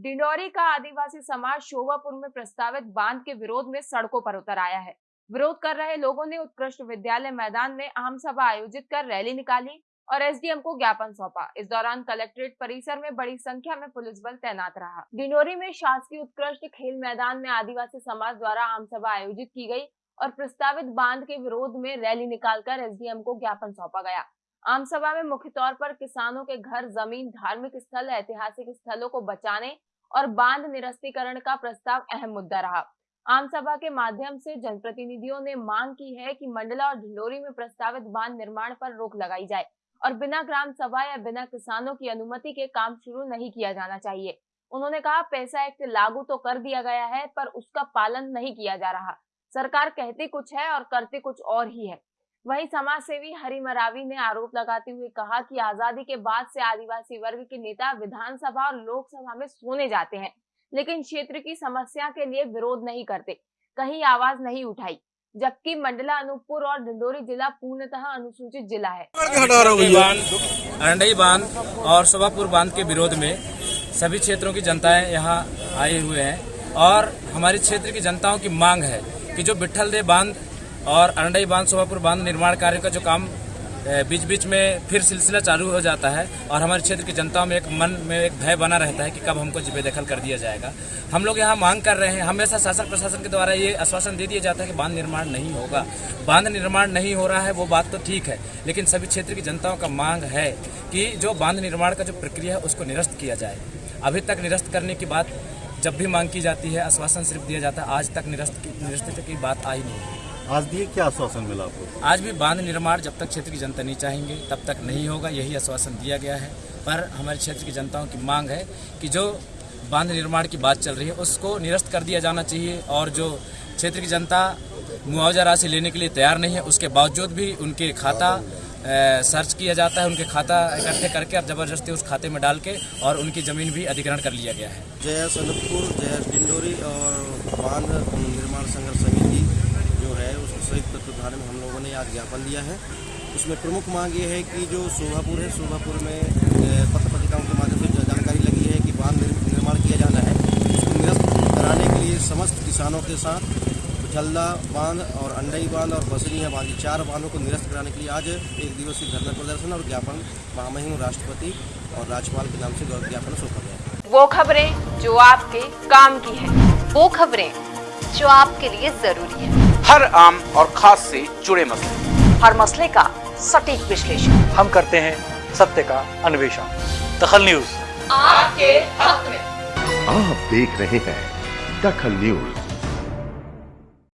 डिंडोरी का आदिवासी समाज शोभापुर में प्रस्तावित बाँध के विरोध में सड़कों पर उतर आया है। विरोध कर रहे लोगों ने उत्कृष्ट विद्यालय मैदान में आम सभा आयोजित कर रैली निकाली और एसडीएम को ज्ञापन सौंपा। इस दौरान कलेक्ट्रेट परिसर में बड़ी संख्या में पुलिस बल तैनात रहा। डिंडोरी में शासकीय उत्कृष्ट खेल मैदान में आदिवासी समाज द्वारा आम सभा आयोजित की गई और प्रस्तावित बाँध के विरोध में रैली निकालकर एसडीएम को ज्ञापन सौंपा गया। आम सभा में मुख्य तौर पर किसानों के घर, ज़मीन, धार्मिक स्थल, ऐतिहासिक स्थलों को बचाने और बाँध निरस्तीकरण का प्रस्ताव अहम मुद्दा रहा। आम सभा के माध्यम से जनप्रतिनिधियों ने मांग की है कि मंडला और ढिंडोरी में प्रस्तावित बाँध निर्माण पर रोक लगाई जाए और बिना ग्राम सभा या बिना किसानों की अनुमति के काम शुरू नहीं किया जाना चाहिए। उन्होंने कहा, पैसा एक्ट लागू तो कर दिया गया है, पर उसका पालन नहीं किया जा रहा। सरकार कहती कुछ है और करती कुछ और ही है। वहीं समाज सेवी हरि मरावी ने आरोप लगाते हुए कहा कि आज़ादी के बाद से आदिवासी वर्ग के नेता विधानसभा और लोकसभा में सोने जाते हैं लेकिन क्षेत्र की समस्या के लिए विरोध नहीं करते कहीं आवाज़ नहीं उठाई जबकि मंडला अनूपपुर और डिंडोरी जिला पूर्णतः अनुसूचित जिला है। अरंडई बाँध और शोभापुर बाँध के विरोध में सभी क्षेत्रों की जनताएँ यहाँ आए हुए हैं और हमारे क्षेत्र की जनताओं की मांग है कि जो बिठल दे बाँध और अरंडई बाँध, शोभापुर बाँध निर्माण कार्य का जो काम बीच बीच में फिर सिलसिला चालू हो जाता है और हमारे क्षेत्र की जनता में एक मन में एक भय बना रहता है कि कब हमको बेदखल कर दिया जाएगा। हम लोग यहाँ मांग कर रहे हैं हमेशा शासन प्रशासन के द्वारा ये आश्वासन दे दिया जाता है कि बाँध निर्माण नहीं होगा। बाँध निर्माण नहीं हो रहा है, वो बात तो ठीक है, लेकिन सभी क्षेत्र की जनताओं का मांग है कि जो बाँध निर्माण का जो प्रक्रिया है उसको निरस्त किया जाए। अभी तक निरस्त करने की बात जब भी मांग की जाती है, आश्वासन सिर्फ़ दिया जाता है, आज तक निरस्त निरस्त की बात आई नहीं आज दिए क्या आश्वासन मिला आपको? आज भी बाँध निर्माण जब तक क्षेत्र की जनता नहीं चाहेंगे तब तक नहीं होगा यही आश्वासन दिया गया है। पर हमारे क्षेत्र की जनताओं की मांग है कि जो बाँध निर्माण की बात चल रही है उसको निरस्त कर दिया जाना चाहिए और जो क्षेत्र की जनता मुआवजा राशि लेने के लिए तैयार नहीं है उसके बावजूद भी उनके खाता सर्च किया जाता है उनके खाता इकट्ठे करके और ज़बरदस्ती उस खाते में डाल के और उनकी ज़मीन भी अधिग्रहण कर लिया गया है। जय सनतपुर जय डिंडोरी और बाँध निर्माण संघर्ष समिति। संयुक्त तत्वाधान में हम लोगों ने आज ज्ञापन दिया है। उसमें प्रमुख मांग ये है कि जो शोभापुर है, शोभापुर में पत्र पत्रिकाओं के माध्यम से जानकारी लगी है कि बाँध निर्माण किया जाना है, उसको निरस्त कराने के लिए समस्त किसानों के साथ जल्दा बाँध और अंडई बाँध और बसरिया बाँध चार बांधों को निरस्त कराने के लिए आज एक दिवसीय धरना प्रदर्शन और ज्ञापन महामहिम राष्ट्रपति और राज्यपाल के नाम से ज्ञापन सौंपा गया वो खबरें जो आपके काम की है, वो खबरें जो आपके लिए ज़रूरी है। हर आम और खास से जुड़े मसले। हर मसले का सटीक विश्लेषण। हम करते हैं सत्य का अन्वेषण। दखल न्यूज़। आपके हक में। आप देख रहे हैं दखल न्यूज़।